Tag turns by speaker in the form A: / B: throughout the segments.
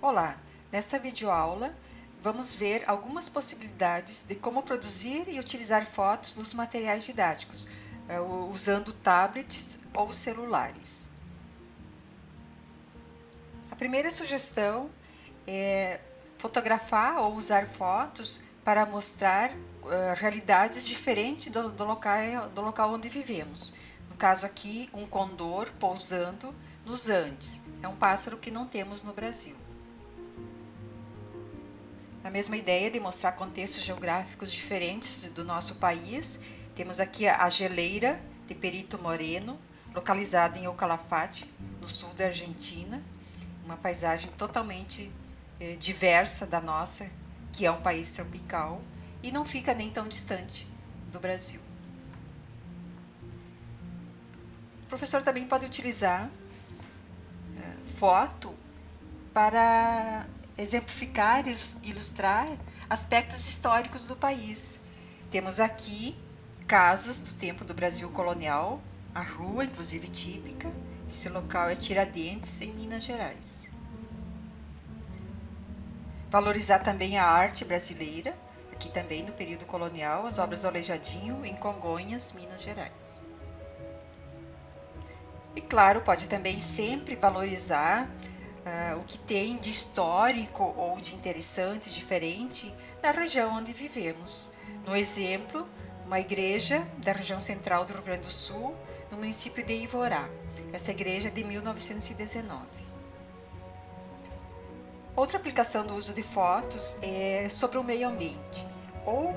A: Olá, nesta videoaula vamos ver algumas possibilidades de como produzir e utilizar fotos nos materiais didáticos, eh, usando tablets ou celulares. A primeira sugestão é fotografar ou usar fotos para mostrar uh, realidades diferentes do, do, local, do local onde vivemos. No caso aqui, um condor pousando nos Andes. É um pássaro que não temos no Brasil. Na mesma ideia de mostrar contextos geográficos diferentes do nosso país, temos aqui a geleira de Perito Moreno, localizada em Ocalafate, no sul da Argentina, uma paisagem totalmente eh, diversa da nossa, que é um país tropical e não fica nem tão distante do Brasil. O professor também pode utilizar é, foto para exemplificar e ilustrar aspectos históricos do país. Temos aqui casas do tempo do Brasil colonial, a rua, inclusive típica. Esse local é Tiradentes, em Minas Gerais. Valorizar também a arte brasileira, aqui também no período colonial, as obras do Aleijadinho, em Congonhas, Minas Gerais. E claro, pode também sempre valorizar uh, o que tem de histórico ou de interessante, diferente, na região onde vivemos. No exemplo, uma igreja da região central do Rio Grande do Sul, no município de Ivorá. Essa igreja é de 1919. Outra aplicação do uso de fotos é sobre o meio ambiente, ou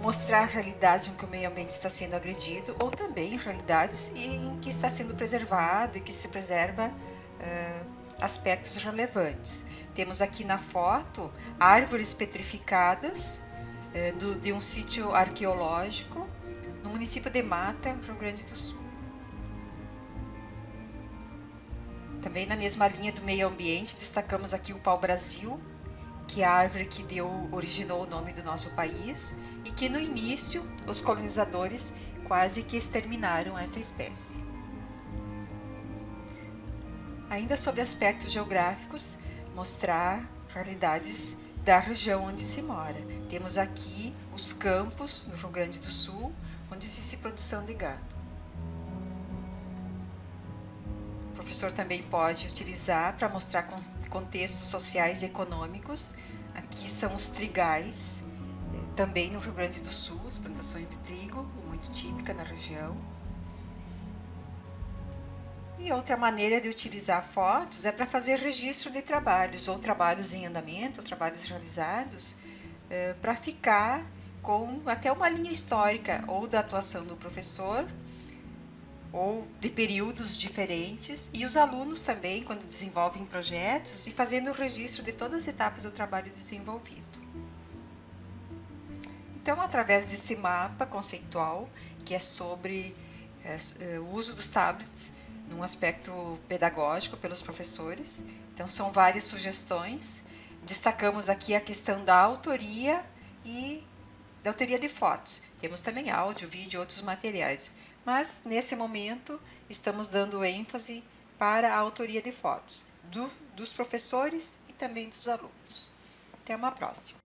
A: mostrar realidades em que o meio ambiente está sendo agredido, ou também realidades em que está sendo preservado e que se preserva uh, aspectos relevantes. Temos aqui na foto árvores petrificadas uh, do, de um sítio arqueológico no município de Mata, Rio Grande do Sul. Também na mesma linha do meio ambiente, destacamos aqui o pau-brasil, que é a árvore que deu, originou o nome do nosso país e que no início os colonizadores quase que exterminaram esta espécie. Ainda sobre aspectos geográficos, mostrar realidades da região onde se mora. Temos aqui os campos no Rio Grande do Sul, onde existe produção de gado. professor também pode utilizar para mostrar contextos sociais e econômicos. Aqui são os trigais, eh, também no Rio Grande do Sul, as plantações de trigo, muito típica na região. E outra maneira de utilizar fotos é para fazer registro de trabalhos, ou trabalhos em andamento, ou trabalhos realizados, eh, para ficar com até uma linha histórica ou da atuação do professor ou de períodos diferentes, e os alunos também, quando desenvolvem projetos, e fazendo o registro de todas as etapas do trabalho desenvolvido. Então, através desse mapa conceitual, que é sobre é, o uso dos tablets num aspecto pedagógico pelos professores, então são várias sugestões, destacamos aqui a questão da autoria e da autoria de fotos. Temos também áudio, vídeo e outros materiais mas nesse momento estamos dando ênfase para a autoria de fotos do, dos professores e também dos alunos. Até uma próxima.